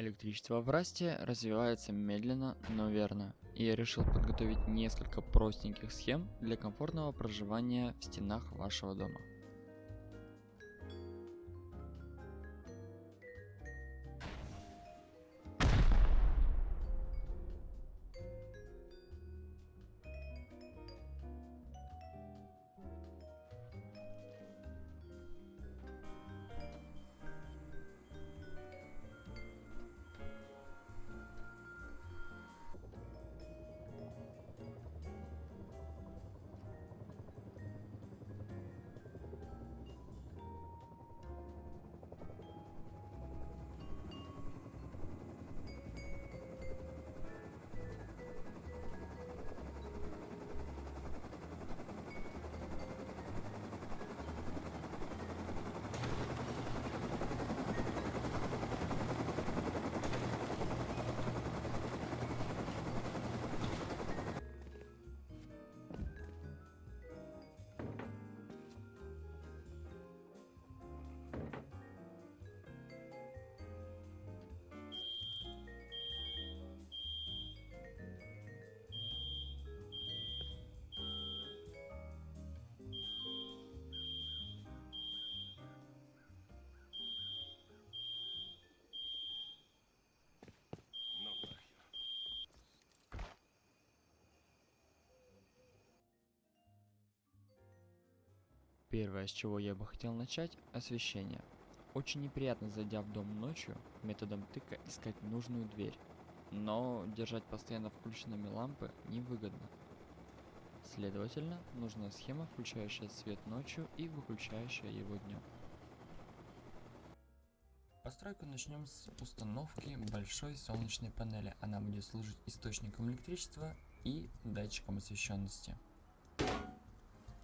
Электричество в Расте развивается медленно, но верно, и я решил подготовить несколько простеньких схем для комфортного проживания в стенах вашего дома. Первое, с чего я бы хотел начать, освещение. Очень неприятно, зайдя в дом ночью, методом тыка искать нужную дверь. Но держать постоянно включенными лампы невыгодно. Следовательно, нужна схема, включающая свет ночью и выключающая его днем. Постройку начнем с установки большой солнечной панели. Она будет служить источником электричества и датчиком освещенности.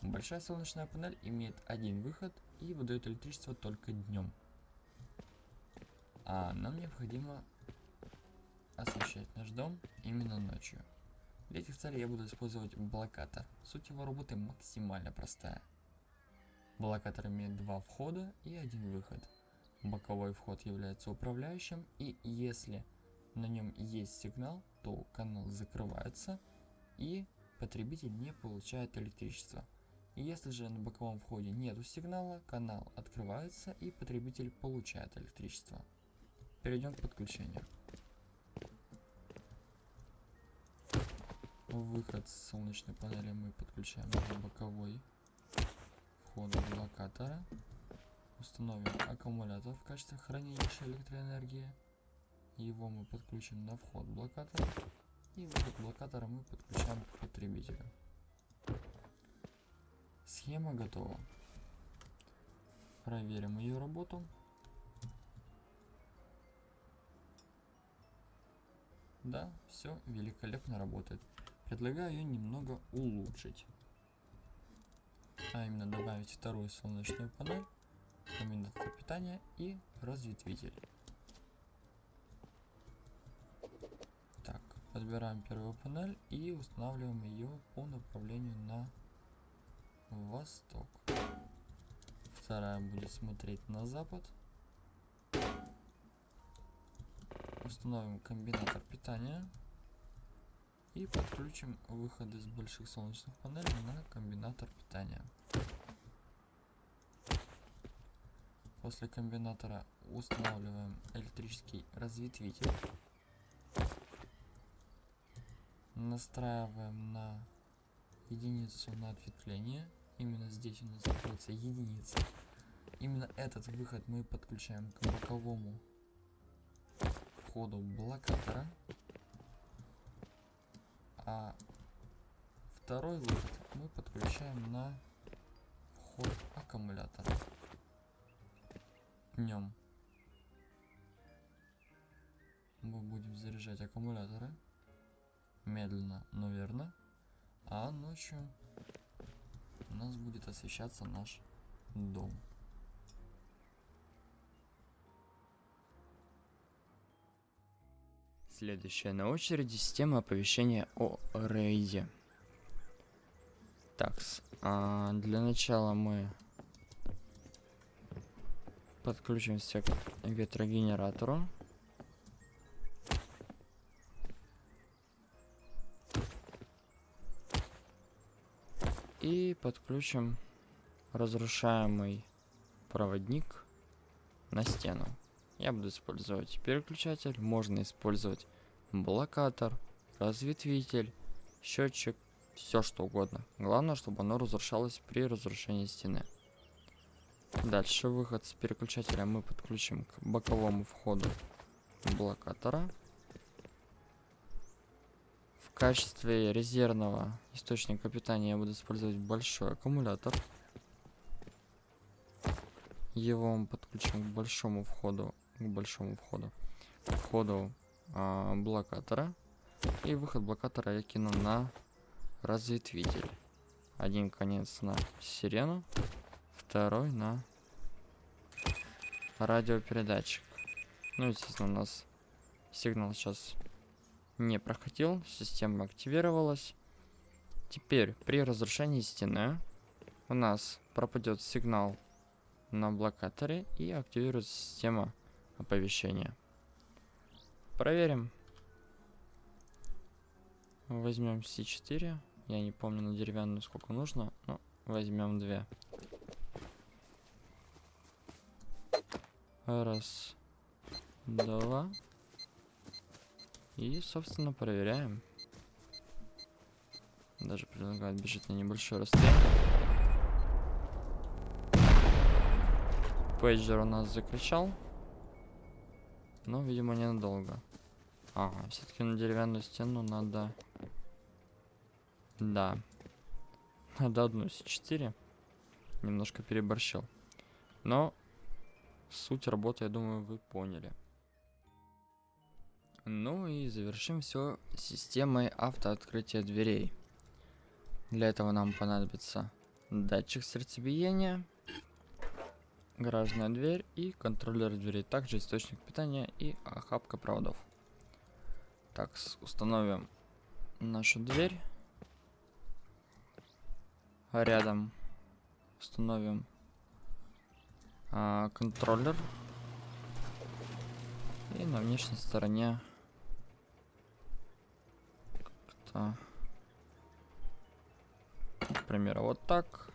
Большая солнечная панель имеет один выход и выдает электричество только днем. А нам необходимо освещать наш дом именно ночью. Для этих целей я буду использовать блокатор. Суть его работы максимально простая. Блокатор имеет два входа и один выход. Боковой вход является управляющим, и если на нем есть сигнал, то канал закрывается и потребитель не получает электричество. Если же на боковом входе нету сигнала, канал открывается и потребитель получает электричество. Перейдем к подключению. Выход с солнечной панели мы подключаем на боковой вход блокатора. Установим аккумулятор в качестве хранилища электроэнергии. Его мы подключим на вход блокатора. И выход блокатора мы подключаем к потребителю. Схема готова. Проверим ее работу. Да, все великолепно работает. Предлагаю ее немного улучшить. А именно добавить вторую солнечную панель, комбинатор питания и разветвитель. Так, подбираем первую панель и устанавливаем ее по направлению на восток. Вторая будет смотреть на запад. Установим комбинатор питания. И подключим выходы с больших солнечных панелей на комбинатор питания. После комбинатора устанавливаем электрический разветвитель. Настраиваем на единицу на ответвление. Именно здесь у нас находится единица. Именно этот выход мы подключаем к боковому входу блокатора. А второй выход мы подключаем на вход аккумулятора. Днем мы будем заряжать аккумуляторы медленно, но верно. А ночью у нас будет освещаться наш дом. Следующая на очереди система оповещения о рейде. Так, а для начала мы подключимся к ветрогенератору. И подключим разрушаемый проводник на стену. Я буду использовать переключатель, можно использовать блокатор, разветвитель, счетчик, все что угодно. Главное, чтобы оно разрушалось при разрушении стены. Дальше выход с переключателя мы подключим к боковому входу блокатора. Качестве резервного источника питания я буду использовать большой аккумулятор. Его мы подключим к большому входу, к большому входу, к входу а, блокатора. И выход блокатора я кину на разветвитель. Один конец на сирену, второй на радиопередатчик. Ну, естественно, у нас сигнал сейчас не проходил, система активировалась. Теперь при разрушении стены у нас пропадет сигнал на блокаторе и активируется система оповещения. Проверим. Возьмем C4. Я не помню на деревянную сколько нужно, но возьмем две. Раз, два. И, собственно, проверяем. Даже предлагают бежать на небольшое расстояние. Пейджер у нас закричал. Но, видимо, ненадолго. Ага, все-таки на деревянную стену надо... Да. Надо одну С4. Немножко переборщил. Но суть работы, я думаю, вы поняли. Ну и завершим все системой автооткрытия дверей. Для этого нам понадобится датчик сердцебиения, гаражная дверь и контроллер дверей, также источник питания и охапка проводов. Так, установим нашу дверь. Рядом установим а, контроллер. И на внешней стороне как-то, например, вот так.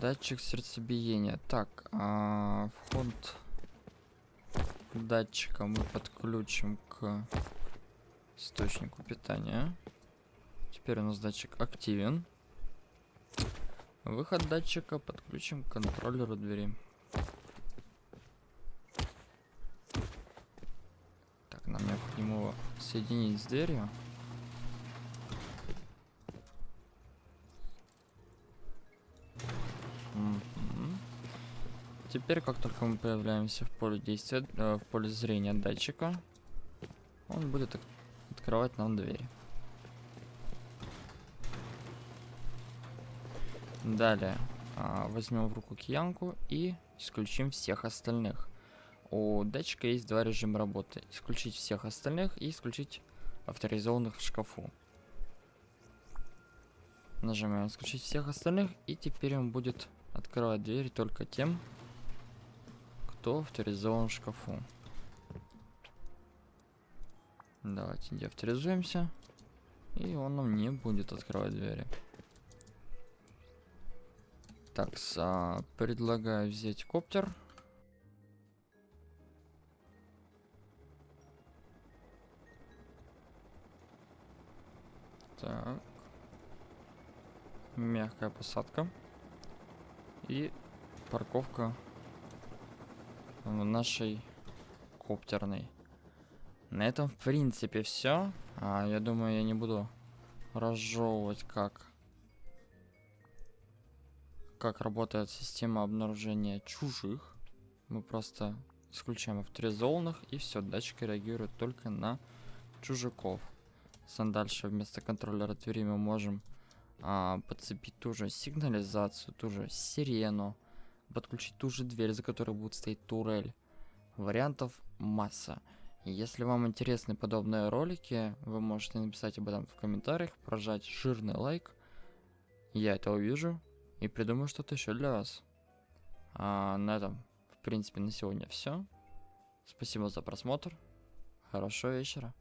Датчик сердцебиения. Так, а, вход датчика мы подключим к источнику питания. Теперь у нас датчик активен. Выход датчика подключим к контроллеру двери. Так, его соединить с дверью. Теперь, как только мы появляемся в поле действия, э, в поле зрения датчика, он будет от открывать нам двери. Далее а, возьмем в руку киянку и исключим всех остальных. У датчика есть два режима работы. Исключить всех остальных и исключить авторизованных в шкафу. Нажимаем исключить всех остальных и теперь он будет открывать двери только тем, кто авторизован в шкафу. Давайте деавторизуемся. И он нам не будет открывать двери. Так, предлагаю взять коптер. Так. Мягкая посадка. И парковка нашей коптерной. На этом, в принципе, все. А, я думаю, я не буду разжевывать, как как работает система обнаружения чужих. Мы просто исключаем авторизованных, и все, датчик реагирует только на чужаков. Сам дальше вместо контроллера двери мы можем а, подцепить ту же сигнализацию, ту же сирену, подключить ту же дверь, за которой будет стоять турель. Вариантов масса. Если вам интересны подобные ролики, вы можете написать об этом в комментариях, прожать жирный лайк. Я это увижу и придумаю что-то еще для вас. А на этом, в принципе, на сегодня все. Спасибо за просмотр. Хорошего вечера.